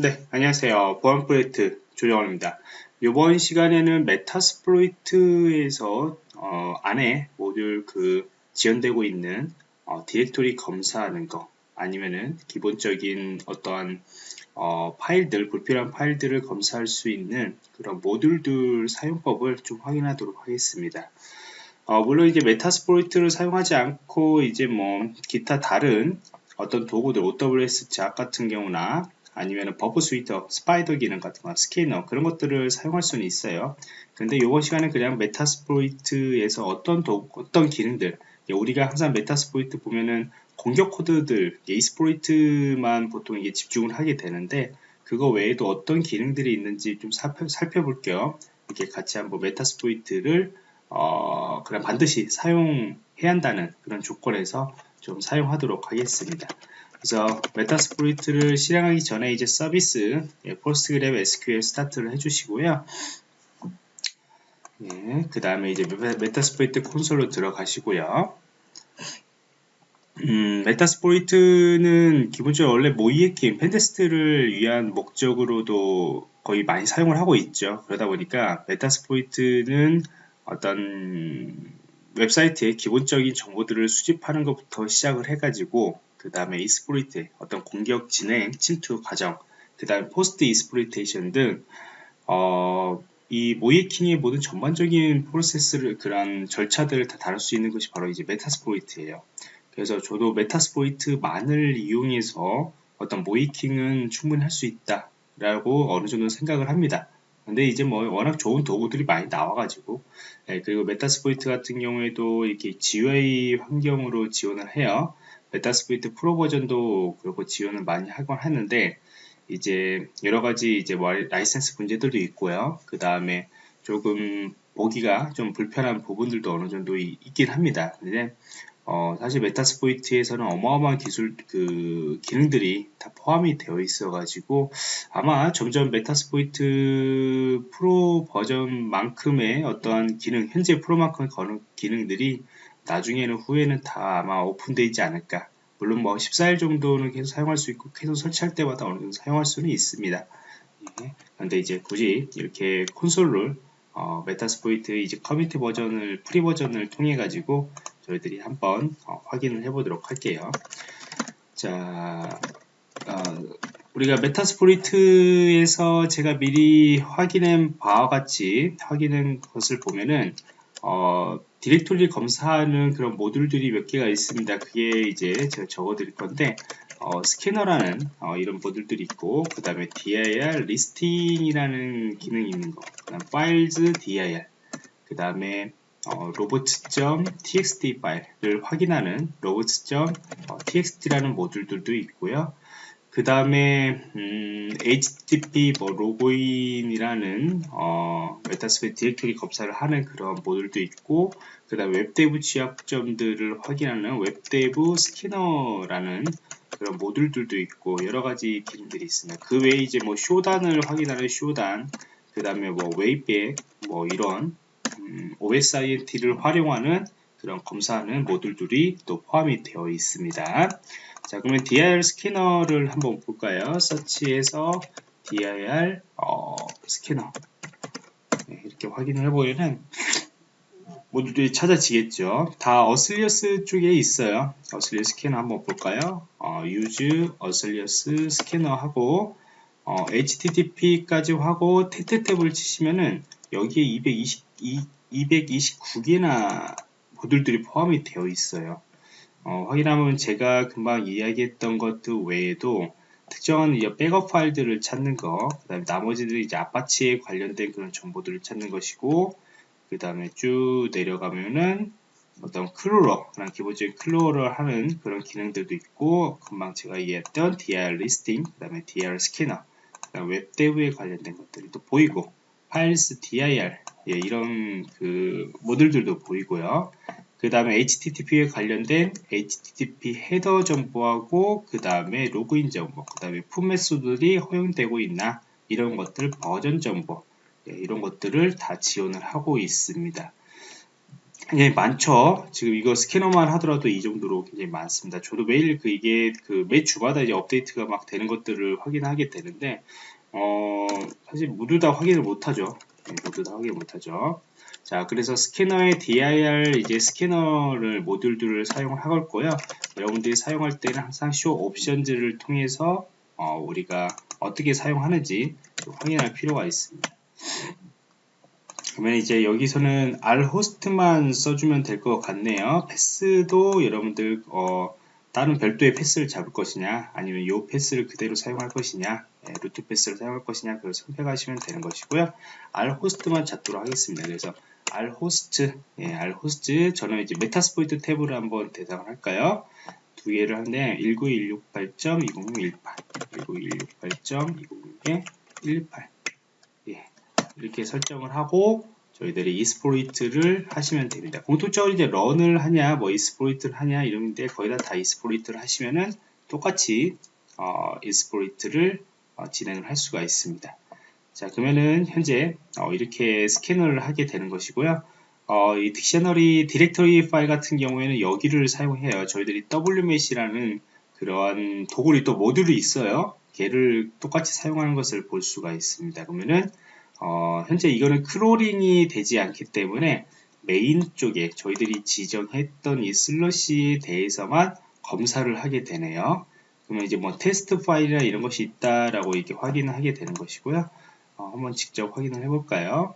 네, 안녕하세요. 보안 프로젝트 조정원입니다. 이번 시간에는 Metasploit에서 어, 안에 모듈 그 지원되고 있는 어, 디렉토리 검사하는 거 아니면은 기본적인 어떠한 어, 파일들, 불필요한 파일들을 검사할 수 있는 그런 모듈들 사용법을 좀 확인하도록 하겠습니다. 어, 물론 이제 Metasploit을 사용하지 않고 이제 뭐 기타 다른 어떤 도구들 OWASP ZAP 같은 경우나 아니면 Burp Suite, spider 기능 같은 거, 스캐너 그런 것들을 사용할 수는 있어요. 근데 이번 시간에 그냥 Metasploit에서 어떤 도, 어떤 기능들 우리가 항상 Metasploit 보면은 공격 코드들, exploit만 보통 이게 집중을 하게 되는데 그거 외에도 어떤 기능들이 있는지 좀 살펴, 살펴볼게요. 이렇게 같이 한번 Metasploit을 어, 그냥 반드시 사용해야 한다는 그런 조건에서 좀 사용하도록 하겠습니다. 그래서 Metasploit을 실행하기 전에 이제 서비스 예, PostgreSQL start를 해주시고요. 예, 그 다음에 이제 Metasploit 콘솔로 들어가시고요. 음, Metasploit은 기본적으로 원래 모의해킹 pentest를 위한 목적으로도 거의 많이 사용을 하고 있죠. 그러다 보니까 Metasploit은 어떤 웹사이트의 기본적인 정보들을 수집하는 것부터 시작을 해가지고 그 다음에 exploit 어떤 공격 진행 침투 과정 그 다음에 post exploitation 등 어, 이 모의해킹의 모든 전반적인 프로세스를 그런 절차들을 다 다룰 수 있는 것이 바로 이제 Metasploit예요. 그래서 저도 Metasploit만을 이용해서 어떤 모의해킹은 충분히 할 수 있다라고 어느 정도 생각을 합니다. 근데 이제 뭐 워낙 좋은 도구들이 많이 나와가지고 네, 그리고 Metasploit 같은 경우에도 이렇게 GUI 환경으로 지원을 해요. Metasploit 프로 버전도 그렇고 지원을 많이 하곤 하는데 이제 여러 가지 이제 뭐 라이센스 문제들도 있고요. 그 다음에 조금 보기가 좀 불편한 부분들도 어느 정도 있긴 합니다. 근데 어, 사실 Metasploit에서는 어마어마한 기술 그 기능들이 다 포함이 되어 있어 가지고 아마 점점 Metasploit 프로 버전만큼의 어떠한 기능 현재 프로만큼의 기능들이 나중에는 후에는 다 아마 오픈되어 있지 않을까 물론 뭐 14일 정도는 계속 사용할 수 있고 계속 설치할 때마다 어느 정도 사용할 수는 있습니다 예. 그런데 이제 굳이 이렇게 콘솔을 어, Metasploit 이제 커뮤니티 버전을 프리 버전을 통해 가지고 저희들이 한번 어, 확인을 해 보도록 할게요 자 어, 우리가 Metasploit에서 제가 미리 확인한 바와 같이 확인한 것을 보면은 어, 디렉토리 검사하는 그런 모듈들이 몇 개가 있습니다. 그게 이제 제가 적어 드릴 건데 어, 스캐너라는 어, 이런 모듈들이 있고 그 다음에 dir 리스팅이라는 기능이 있는 거, 그 다음 files dir, 그 다음에 어, robot.txt 파일을 확인하는 robot.txt라는 모듈들도 있고요. 그 다음에 음, HTTP 뭐 로그인이라는 어, Metasploit 디렉토리 검사를 하는 그런 모듈도 있고 그 다음 WebDAV 취약점들을 확인하는 WebDAV 스캐너라는 그런 모듈들도 있고 여러 가지 기능들이 있습니다. 그 외에 이제 뭐 Shodan을 확인하는 Shodan 그 다음에 뭐 Wayback 뭐 이런 음, OSINT를 활용하는 그런 검사하는 모듈들이 또 포함이 되어 있습니다. 자 그러면 dir 스캐너를 한번 볼까요? 서치에서 dir 어, 스캐너. 네, 이렇게 확인을 해보면은 모듈들이 찾아지겠죠. 다 auxiliary 쪽에 있어요. auxiliary 스캐너 한번 볼까요? 어, use auxiliary 스캐너 하고 어, http까지 하고 테트 탭을 치시면은 여기에 220, 229개나 모듈들이 포함이 되어 있어요. 어, 확인하면 제가 금방 이야기했던 것들 외에도 특정한 이제 백업 파일들을 찾는 거, 그 다음에 나머지들이 이제 아파치에 관련된 그런 정보들을 찾는 것이고, 그 다음에 쭉 내려가면은 어떤 crawler, 그런 기본적인 crawler를 하는 그런 기능들도 있고, 금방 제가 이야기했던 dir listing, 그 다음에 dir 스캐너, 그 다음 WebDAV에 관련된 것들이 또 보이고, 파일스 dir, 예, 이런 그 모듈들도 보이고요. 그 다음에 HTTP에 관련된 HTTP 헤더 정보하고 그 다음에 로그인 정보 그 다음에 풋메소들이 허용되고 있나 이런 것들 버전 정보 예, 이런 것들을 다 지원을 하고 있습니다 예, 많죠. 지금 이거 스캐너만 하더라도 이 정도로 굉장히 많습니다. 저도 매일 그 이게 그 매 주마다 이제 업데이트가 막 되는 것들을 확인하게 되는데, 어, 사실 모두 다 확인을 못하죠. 네, 모두 다 확인 못하죠. 자, 그래서 스캐너의 DIR 이제 스캐너를 모듈들을 사용을 할 거고요. 여러분들이 사용할 때는 항상 쇼 옵션즈를 통해서 어, 우리가 어떻게 사용하는지 확인할 필요가 있습니다. 그러면 이제 여기서는 r 호스트만 써주면 될 것 같네요. 패스도 여러분들 어, 다른 별도의 path를 잡을 것이냐 아니면 이 path를 그대로 사용할 것이냐 예, root path를 사용할 것이냐 그걸 선택하시면 되는 것이고요. rhost만 잡도록 하겠습니다. 그래서 rhost 예, rhost 저는 이제 Metasploitable로 한번 대상을 할까요? 두 개를 하는데 19168.2018 19168.2018 예, 이렇게 설정을 하고 저희들이 exploit를 하시면 됩니다. 공통적으로 이제 run을 하냐, 뭐 exploit를 하냐 이런데 거의 다다 exploit를 하시면은 똑같이 어, exploit를 어, 진행을 할 수가 있습니다. 자 그러면은 현재 어, 이렇게 스캐너를 하게 되는 것이고요. 어, 이 dictionary 디렉터리 파일 같은 경우에는 여기를 사용해요. 저희들이 WMAP이라는 그러한 도구의 또 모듈이 있어요. 걔를 똑같이 사용하는 것을 볼 수가 있습니다. 그러면은 어, 현재 이거는 crawling이 되지 않기 때문에 메인 쪽에 저희들이 지정했던 이 슬래시에 대해서만 검사를 하게 되네요. 그러면 이제 뭐 테스트 파일이나 이런 것이 있다라고 이렇게 확인을 하게 되는 것이고요. 어, 한번 직접 확인을 해볼까요?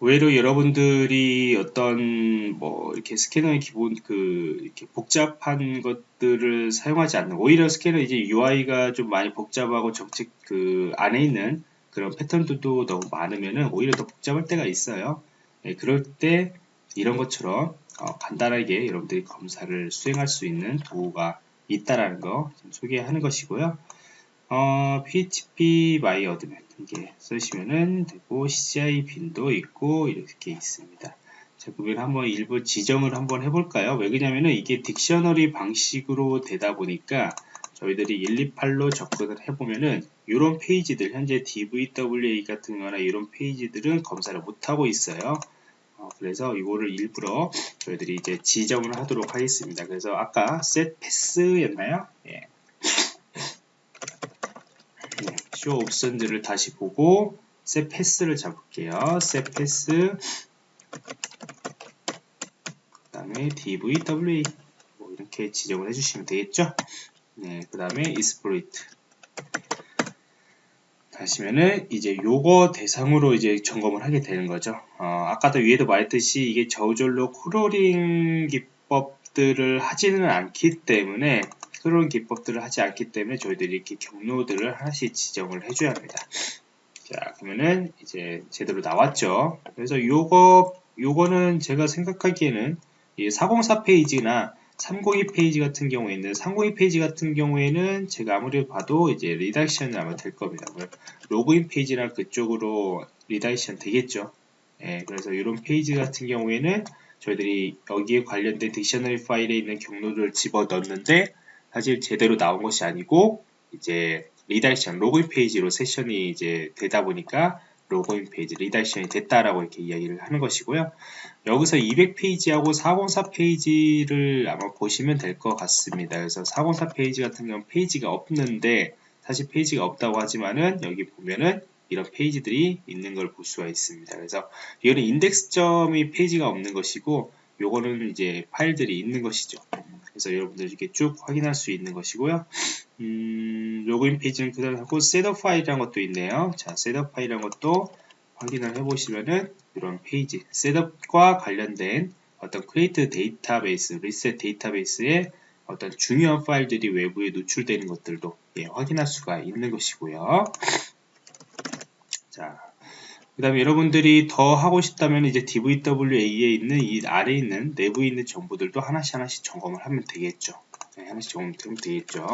의외로 여러분들이 어떤 뭐 이렇게 스캐너의 기본 그 이렇게 복잡한 것들을 사용하지 않는 오히려 스캐너 이제 UI가 좀 많이 복잡하고 정책 그 안에 있는 그런 패턴들도 너무 많으면은 오히려 더 복잡할 때가 있어요. 네, 그럴 때 이런 것처럼 어, 간단하게 여러분들이 검사를 수행할 수 있는 도구가 있다라는 거 소개하는 것이고요. 어, PHP my admin 이게 쓰시면은 되고 CI 빈도 있고 이렇게 있습니다. 자, 그러면 한번 일부 지정을 한번 해볼까요? 왜 그러냐면은 이게 딕셔너리 방식으로 되다 보니까 저희들이 128로 접근을 해보면은 이런 페이지들 현재 DVWA 같은 거나 이런 페이지들은 검사를 못하고 있어요. 어, 그래서 이거를 일부러 저희들이 이제 지정을 하도록 하겠습니다. 그래서 아까 set pass였나요? 예. 쇼 옵션들을 다시 보고 셋 패스를 잡을게요. 셋 패스 그 다음에 DVWA 뭐 이렇게 지정을 해주시면 되겠죠. 네, 그 다음에 exploit 하시면은 이제 요거 대상으로 이제 점검을 하게 되는 거죠. 어, 아까도 위에도 말했듯이 이게 저절로 crawling 기법들을 하지는 않기 때문에 그런 기법들을 하지 않기 때문에 저희들이 이렇게 경로들을 하나씩 지정을 해줘야 합니다. 자, 그러면은 이제 제대로 나왔죠. 그래서 요거, 요거는 제가 생각하기에는 이 404 페이지나 302 페이지 같은 경우에는 302 페이지 같은 경우에는 제가 아무리 봐도 이제 redirection이 아마 될 겁니다. 로그인 페이지나 그쪽으로 redirection 되겠죠. 예, 그래서 이런 페이지 같은 경우에는 저희들이 여기에 관련된 dictionary 파일에 있는 경로를 집어 넣는데 사실 제대로 나온 것이 아니고 이제 redirection 로그인 페이지로 세션이 이제 되다 보니까 로그인 페이지 리다이션이 됐다라고 이렇게 이야기를 하는 것이고요. 여기서 200페이지하고 404 페이지를 아마 보시면 될 것 같습니다. 그래서 404 페이지 같은 경우는 페이지가 없는데 사실 페이지가 없다고 하지만은 여기 보면은 이런 페이지들이 있는 걸 볼 수가 있습니다. 그래서 이거는 인덱스점이 페이지가 없는 것이고 요거는 이제 파일들이 있는 것이죠. 그래서 여러분들 이렇게 쭉 확인할 수 있는 것이고요. 음, 로그인 페이지는 그대로 하고 setup 파일이라는 것도 있네요. 자, setup 파일이라는 것도 확인을 해보시면은 이런 페이지, setup과 관련된 어떤 create 데이터베이스, 리셋 데이터베이스의 어떤 중요한 파일들이 외부에 노출되는 것들도 예, 확인할 수가 있는 것이고요. 자, 그 다음에 여러분들이 더 하고 싶다면 이제 DVWA에 있는 이 아래에 있는 내부에 있는 정보들도 하나씩 하나씩 점검을 하면 되겠죠. 네, 하나씩 점검하면 되겠죠.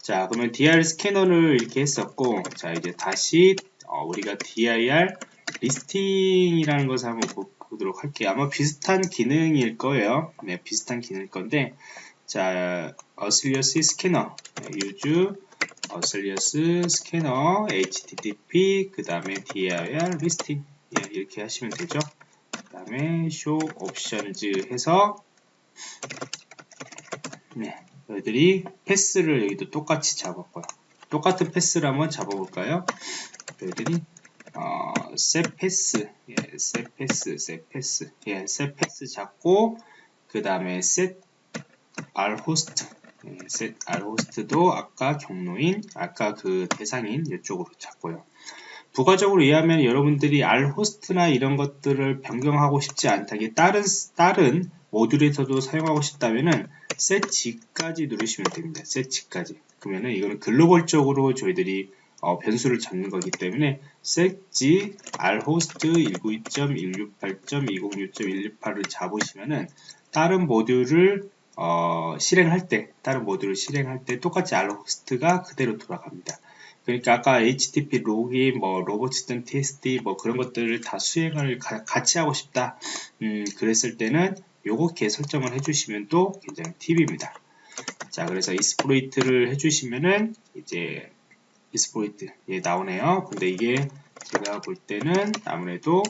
자, 그러면 DIR 스캐너를 이렇게 했었고, 자, 이제 다시 어, 우리가 DIR 리스팅이라는 것을 한번 보도록 할게요. 아마 비슷한 기능일 거예요. 네, 비슷한 기능일 건데, 자, auxiliary 스캐너, 네, use auxiliary 스캐너 http 그 다음에 dir listing 예, 이렇게 하시면 되죠. 그 다음에 show options 해서 네, 너희들이 path를 여기도 똑같이 잡았고요. 똑같은 path를 한번 잡아볼까요? 너희들이 어, set path 예, set path set path 예, set path 잡고 그 다음에 set r host. 네, set r host도 아까 경로인 아까 그 대상인 이쪽으로 잡고요. 부가적으로 이해하면 여러분들이 r host나 이런 것들을 변경하고 싶지 않다. 이 다른 다른 모듈에서도 사용하고 싶다면은 set g까지 누르시면 됩니다. set g까지. 그러면은 이거는 글로벌적으로 저희들이 어, 변수를 잡는 거기 때문에 set g r host 192.168.206.168을 잡으시면은 다른 모듈을 어, 실행할 때, 다른 모듈을 실행할 때 똑같이 알로 호스트가 그대로 돌아갑니다. 그러니까 아까 HTTP 로그인, 뭐 로봇.txt 뭐 그런 것들을 다 수행을 가, 같이 하고 싶다. 음, 그랬을 때는 요렇게 설정을 해주시면 또 굉장히 팁입니다. 자, 그래서 exploit를 해주시면은 이제 exploit 예, 나오네요. 근데 이게 제가 볼 때는 아무래도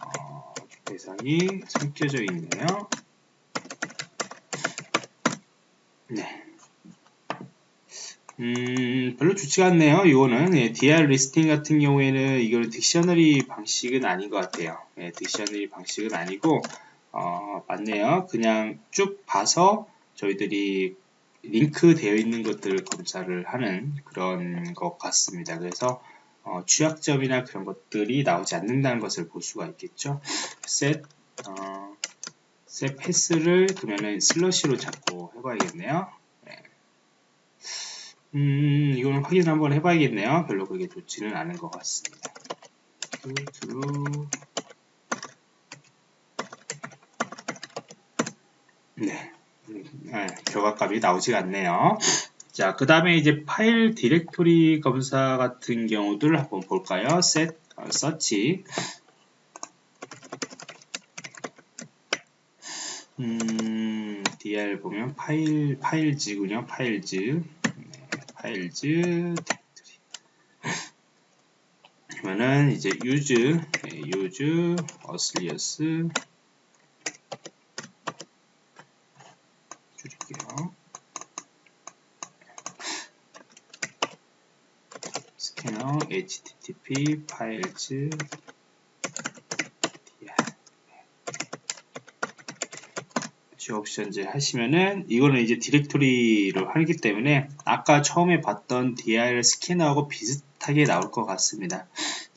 어, 대상이 숨겨져 있네요. 네. 음, 별로 좋지가 않네요. 이거는 예, DIR listing 같은 경우에는 이거는 dictionary 방식은 아닌 것 같아요. 예, dictionary 방식은 아니고 어, 맞네요. 그냥 쭉 봐서 저희들이 링크 되어 있는 것들을 검사를 하는 그런 것 같습니다. 그래서 어, 취약점이나 그런 것들이 나오지 않는다는 것을 볼 수가 있겠죠. set 어, 셋 패스를 그러면은 슬러시로 잡고 해봐야겠네요. 네. 음, 이거는 확인 한번 해봐야겠네요. 별로 그게 좋지는 않은 것 같습니다. true 네. 네, 결과값이 나오지 않네요. 자, 그 다음에 이제 파일 디렉토리 검사 같은 경우들 한번 볼까요? set, 어, search 음, dir 보면 파일, files군요. files. 네, files. 그러면은 이제 use, 네, use, auxiliary 줄일게요. 스캐너 http files options 하시면은 이거는 이제 디렉토리로 하기 때문에 아까 처음에 봤던 dir 스캐너하고 비슷하게 나올 것 같습니다.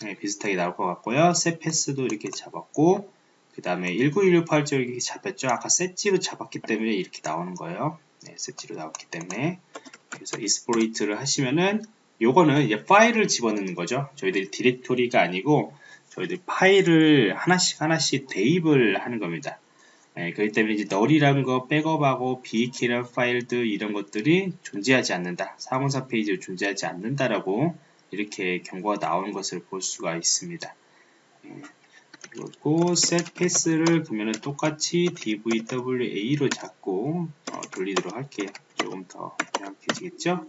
네, 비슷하게 나올 것 같고요. 셋 패스도 이렇게 잡았고 그 다음에 19168쪽 이렇게 잡혔죠. 아까 setg로 잡았기 때문에 이렇게 나오는 거예요. 네, setg로 나왔기 때문에 그래서 exploit를 하시면은 요거는 이제 파일을 집어넣는 거죠. 저희들이 디렉토리가 아니고 저희들 파일을 하나씩 하나씩 대입을 하는 겁니다. 네, 그렇기 때문에 이제 null이라는 거 백업하고 비키란 파일들 이런 것들이 존재하지 않는다. 404 페이지로 존재하지 않는다라고 이렇게 경고가 나오는 것을 볼 수가 있습니다. 네, 그리고 set 패스를 그러면 똑같이 dvwa로 잡고 어, 돌리도록 할게요. 조금 더 명확해지겠죠?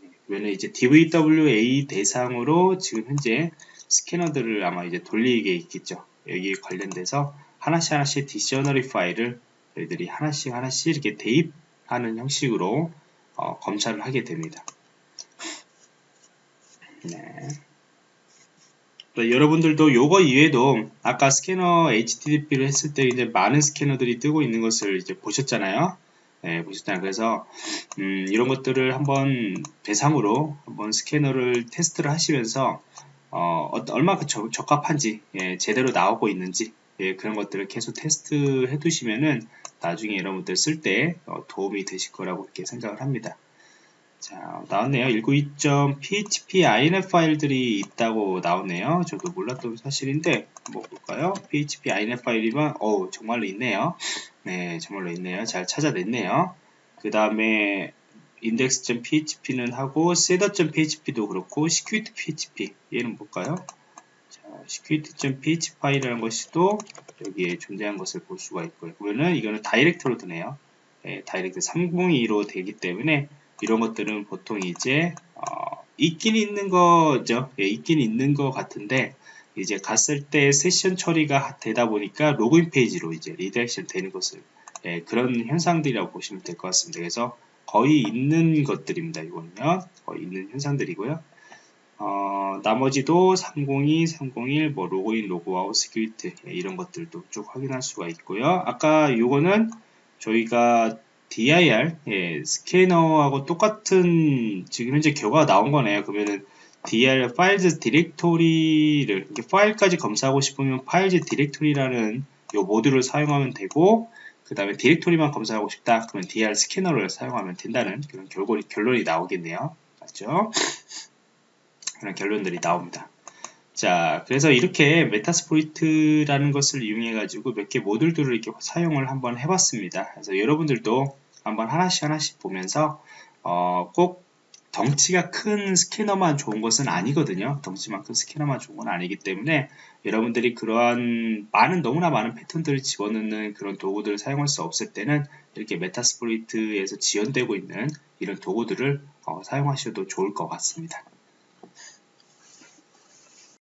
네, 그러면 이제 dvwa 대상으로 지금 현재 스캐너들을 아마 이제 돌리게 있겠죠. 여기 관련돼서 하나씩 하나씩 디셔너리 파일을 저희들이 하나씩 하나씩 이렇게 대입하는 형식으로 어, 검사를 하게 됩니다. 네. 여러분들도 요거 이외에도 아까 스캐너 HTTP를 했을 때 이제 많은 스캐너들이 뜨고 있는 것을 이제 보셨잖아요. 네, 보셨잖아요. 그래서 음, 이런 것들을 한번 대상으로 한번 스캐너를 테스트를 하시면서 어, 얼마 그 적합한지 예, 제대로 나오고 있는지 예, 그런 것들을 계속 테스트 해 두시면은 나중에 여러분들 쓸때 어, 도움이 되실 거라고 이렇게 생각을 합니다. 자, 나왔네요. 192.php inf 파일들이 있다고 나오네요. 저도 몰랐던 사실인데, 뭐 볼까요? php inf 파일이면, 어우, 정말로 있네요. 네, 정말로 있네요. 잘 찾아냈네요. 그 다음에, index.php는 하고, setter.php도 그렇고, security.php, 얘는 볼까요? security.php 파일이라는 것이 또 여기에 존재한 것을 볼 수가 있고요. 그러면은 이거는 redirect로 되네요. 네, redirect 302로 되기 때문에 이런 것들은 보통 이제 어, 있긴 있는 거죠. 예, 있긴 있는 거 같은데 이제 갔을 때 세션 처리가 되다 보니까 로그인 페이지로 이제 redirection 되는 것을 예, 그런 현상들이라고 보시면 될 것 같습니다. 그래서 거의 있는 것들입니다. 이거는요. 거의 있는 현상들이고요. 어, 나머지도 302, 301, 뭐 로그인, 로그아웃, 스크립트 예, 이런 것들도 쭉 확인할 수가 있고요. 아까 요거는 저희가 dir 예, 스캐너하고 똑같은 지금 현재 결과가 나온 거네요. 그러면은 dir files 디렉토리를 이렇게 파일까지 검사하고 싶으면 files 디렉토리라는 요 모듈을 사용하면 되고 그 다음에 디렉토리만 검사하고 싶다 그러면 dir 스캐너를 사용하면 된다는 그런 결론이, 결론이 나오겠네요. 맞죠? 그런 결론들이 나옵니다. 자, 그래서 이렇게 Metasploit라는 것을 이용해 가지고 몇 개 모듈들을 이렇게 사용을 한번 해봤습니다. 그래서 여러분들도 한번 하나씩 하나씩 보면서 어, 꼭 덩치가 큰 스캐너만 좋은 것은 아니거든요. 덩치만 큰 스캐너만 좋은 건 아니기 때문에 여러분들이 그러한 많은 너무나 많은 패턴들을 집어넣는 그런 도구들을 사용할 수 없을 때는 이렇게 메타스포이트에서 지원되고 있는 이런 도구들을 어, 사용하셔도 좋을 것 같습니다.